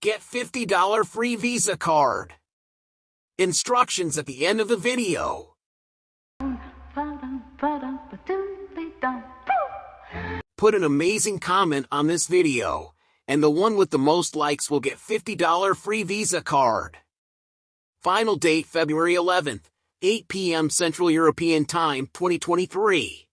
get $50 free Visa card. Instructions at the end of the video. Put an amazing comment on this video, and the one with the most likes will get $50 free Visa card. Final date February 11th, 8 p.m. Central European Time 2023.